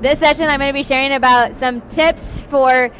this session I'm going to be sharing about some tips for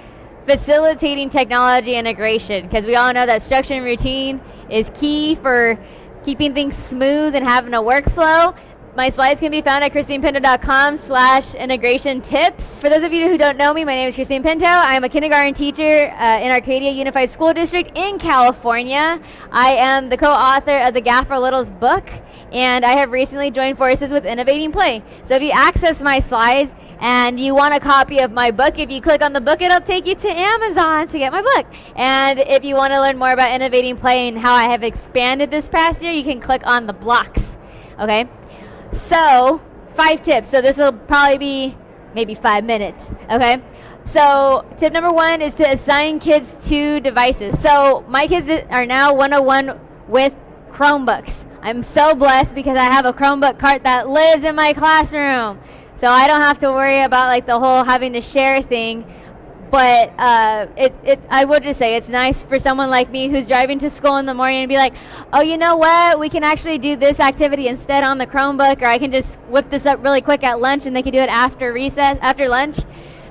facilitating technology integration because we all know that structure and routine is key for keeping things smooth and having a workflow. My slides can be found at christinepinto.com slash integration tips. For those of you who don't know me, my name is Christine Pinto. I'm a kindergarten teacher uh, in Arcadia Unified School District in California. I am the co-author of the GAFE for Littles book, and I have recently joined forces with Innovating Play. So if you access my slides and you want a copy of my book, if you click on the book, it'll take you to Amazon to get my book. And if you want to learn more about Innovating Play and how I have expanded this past year, you can click on the blocks. Okay? So, five tips. So this will probably be maybe five minutes. Okay. So tip number one is to assign kids to devices. So my kids are now 101 with Chromebooks. I'm so blessed because I have a Chromebook cart that lives in my classroom. So I don't have to worry about like the whole having to share thing but uh, it, it, I would just say it's nice for someone like me who's driving to school in the morning and be like, oh, you know what? We can actually do this activity instead on the Chromebook, or I can just whip this up really quick at lunch and they can do it after recess, after lunch.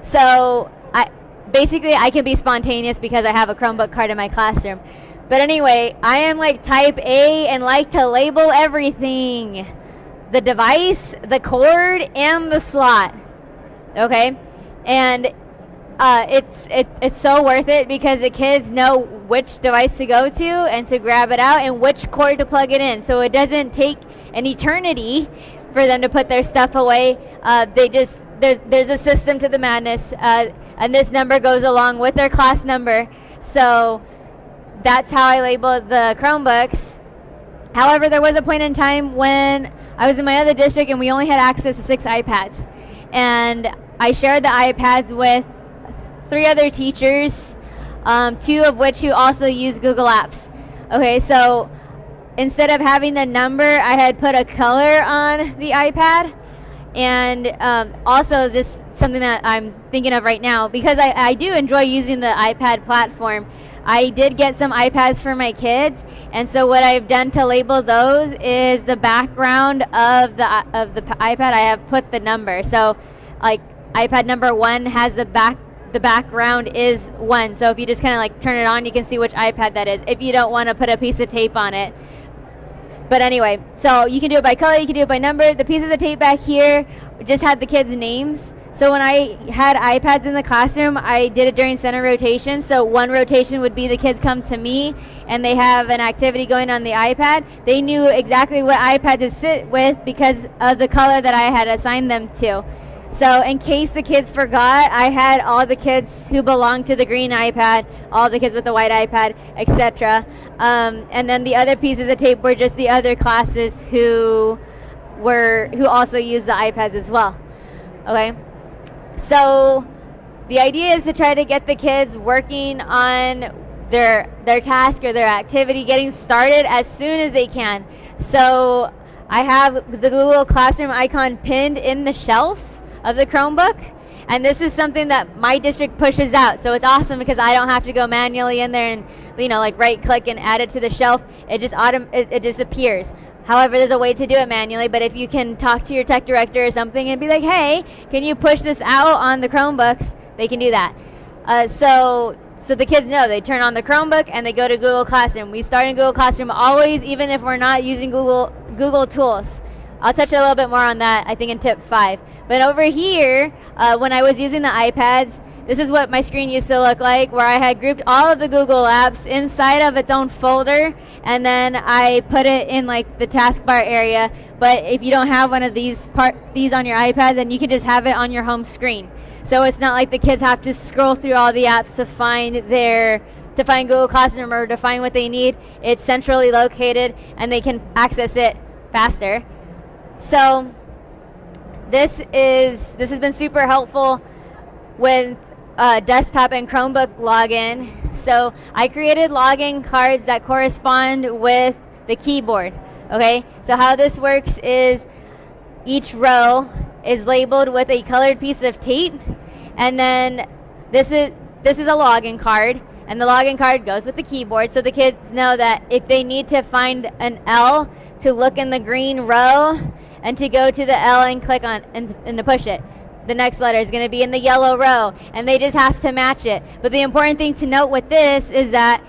So I basically I can be spontaneous because I have a Chromebook card in my classroom. But anyway, I am like type A and like to label everything. The device, the cord, and the slot. Okay? And uh, it's it, it's so worth it because the kids know which device to go to and to grab it out and which cord to plug it in. So it doesn't take an eternity for them to put their stuff away. Uh, they just there's there's a system to the madness, uh, and this number goes along with their class number. So that's how I labeled the Chromebooks. However, there was a point in time when I was in my other district and we only had access to six iPads, and I shared the iPads with three other teachers, um, two of which who also use Google Apps. Okay, so instead of having the number, I had put a color on the iPad. And um, also, this something that I'm thinking of right now because I, I do enjoy using the iPad platform. I did get some iPads for my kids, and so what I've done to label those is the background of the of the iPad. I have put the number. So, like iPad number one has the back the background is one. So if you just kind of like turn it on, you can see which iPad that is. If you don't want to put a piece of tape on it. But anyway, so you can do it by color, you can do it by number. The pieces of tape back here just had the kids' names. So when I had iPads in the classroom, I did it during center rotation. So one rotation would be the kids come to me and they have an activity going on the iPad. They knew exactly what iPad to sit with because of the color that I had assigned them to. So in case the kids forgot, I had all the kids who belonged to the green iPad, all the kids with the white iPad, etc. Um, and then the other pieces of tape were just the other classes who were who also used the iPads as well. Okay, so the idea is to try to get the kids working on their their task or their activity, getting started as soon as they can. So I have the Google Classroom icon pinned in the shelf of the Chromebook. And this is something that my district pushes out. So it's awesome because I don't have to go manually in there and, you know, like right click and add it to the shelf. It just autom- it, it just appears. However, there's a way to do it manually, but if you can talk to your tech director or something and be like, hey, can you push this out on the Chromebooks? They can do that. Uh, so so the kids know they turn on the Chromebook and they go to Google Classroom. We start in Google Classroom always, even if we're not using Google Google tools. I'll touch a little bit more on that, I think, in tip five. But over here, uh, when I was using the iPads, this is what my screen used to look like, where I had grouped all of the Google apps inside of its own folder, and then I put it in like the taskbar area. But if you don't have one of these part these on your iPad, then you can just have it on your home screen. So it's not like the kids have to scroll through all the apps to find their to find Google Classroom or to find what they need. It's centrally located, and they can access it faster. So this is this has been super helpful with uh, desktop and Chromebook login. So I created login cards that correspond with the keyboard. Okay, so how this works is each row is labeled with a colored piece of tape, and then this is this is a login card, and the login card goes with the keyboard, so the kids know that if they need to find an L to look in the green row, and to go to the L and click on and, and to push it. The next letter is going to be in the yellow row, and they just have to match it. But the important thing to note with this is that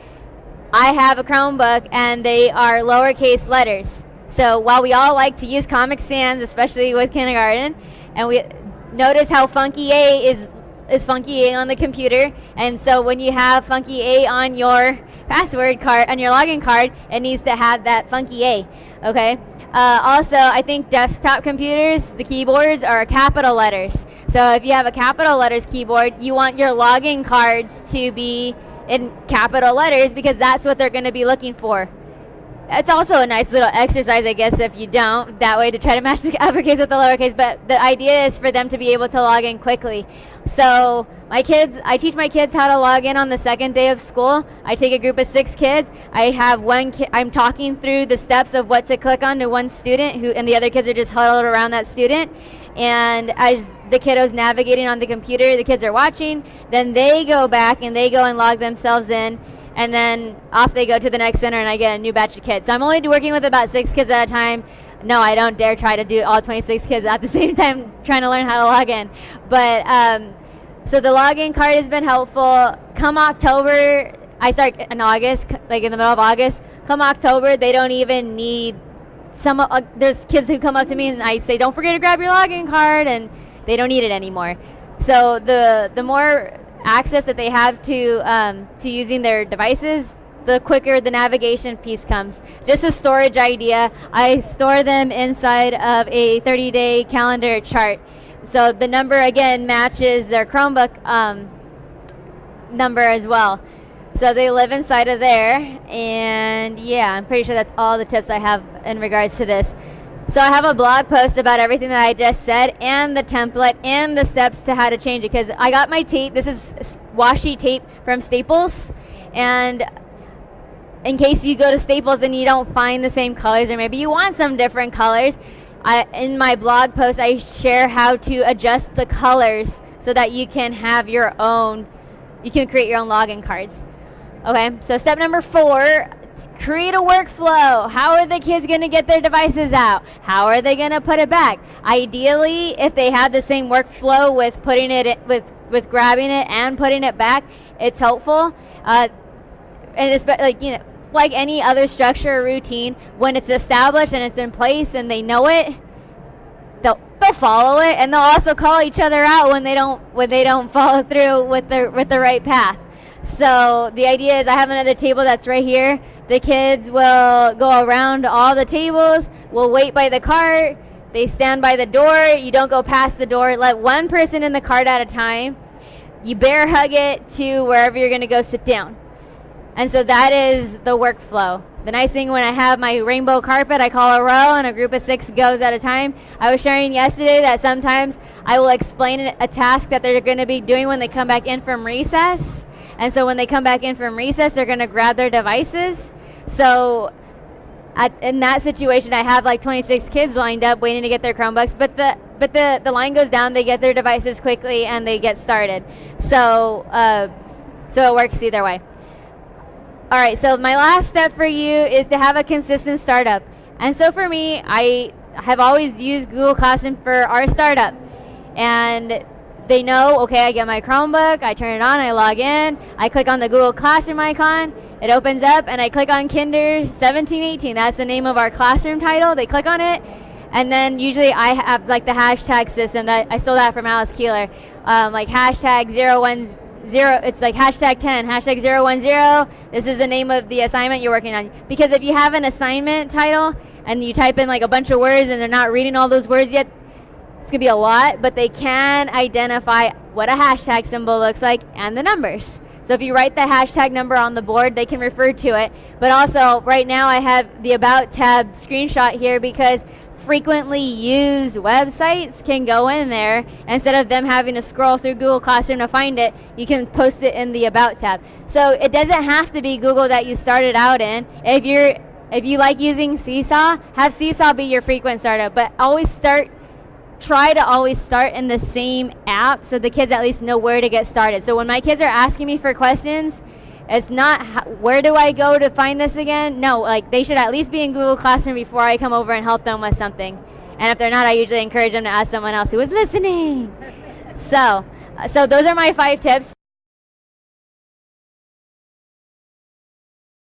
I have a Chromebook and they are lowercase letters. So while we all like to use Comic Sans, especially with kindergarten, and we notice how Funky A is is Funky A on the computer, and so when you have Funky A on your password card on your login card, it needs to have that Funky A. Okay. Uh, also, I think desktop computers, the keyboards are capital letters. So if you have a capital letters keyboard, you want your login cards to be in capital letters because that's what they're going to be looking for. It's also a nice little exercise, I guess, if you don't, that way to try to match the uppercase with the lowercase. But the idea is for them to be able to log in quickly. So my kids, I teach my kids how to log in on the second day of school. I take a group of six kids. I have one kid, I'm talking through the steps of what to click on to one student, who, and the other kids are just huddled around that student. And as the kiddos navigating on the computer, the kids are watching. Then they go back and they go and log themselves in and then off they go to the next center and I get a new batch of kids. So I'm only working with about six kids at a time. No, I don't dare try to do all 26 kids at the same time trying to learn how to log in. But um, so the login card has been helpful. Come October, I start in August, like in the middle of August. Come October, they don't even need some. Uh, there's kids who come up to me and I say, "Don't forget to grab your login card," and they don't need it anymore. So the the more access that they have to um, to using their devices, the quicker the navigation piece comes. Just a storage idea, I store them inside of a 30-day calendar chart. So the number again matches their Chromebook um, number as well. So they live inside of there, and yeah, I'm pretty sure that's all the tips I have in regards to this. So I have a blog post about everything that I just said and the template and the steps to how to change it because I got my tape. This is washi tape from Staples and in case you go to Staples and you don't find the same colors or maybe you want some different colors, I, in my blog post I share how to adjust the colors so that you can have your own, you can create your own login cards. Okay, so step number four, Create a workflow. How are the kids going to get their devices out? How are they going to put it back? Ideally, if they have the same workflow with putting it in, with with grabbing it and putting it back, it's helpful. Uh, and it's like you know, like any other structure or routine, when it's established and it's in place and they know it, they'll they'll follow it and they'll also call each other out when they don't when they don't follow through with the with the right path. So the idea is I have another table that's right here. The kids will go around all the tables, will wait by the cart, they stand by the door, you don't go past the door, let one person in the cart at a time. You bear hug it to wherever you're gonna go sit down. And so that is the workflow. The nice thing when I have my rainbow carpet, I call a row and a group of six goes at a time. I was sharing yesterday that sometimes I will explain a task that they're going to be doing when they come back in from recess. And so when they come back in from recess, they're going to grab their devices. So at, in that situation, I have like 26 kids lined up waiting to get their Chromebooks, but the but the, the line goes down, they get their devices quickly, and they get started. So uh, so it works either way. All right, so my last step for you is to have a consistent startup. And so for me, I have always used Google Classroom for our startup. And they know, okay, I get my Chromebook, I turn it on, I log in, I click on the Google Classroom icon, it opens up, and I click on Kinder 1718. That's the name of our classroom title. They click on it, and then usually I have like the hashtag system that I stole that from Alice Keeler, um, like hashtag 010. It's like hashtag 10, hashtag 010. This is the name of the assignment you're working on. Because if you have an assignment title and you type in like a bunch of words and they're not reading all those words yet, it's to be a lot, but they can identify what a hashtag symbol looks like and the numbers. So if you write the hashtag number on the board, they can refer to it. But also, right now I have the About tab screenshot here because frequently used websites can go in there. Instead of them having to scroll through Google Classroom to find it you can post it in the about tab. So it doesn't have to be Google that you started out in. If you're if you like using Seesaw have Seesaw be your frequent startup but always start try to always start in the same app so the kids at least know where to get started. So when my kids are asking me for questions, it's not where do I go to find this again? No, like they should at least be in Google Classroom before I come over and help them with something. And if they're not, I usually encourage them to ask someone else who is listening. So, so those are my five tips.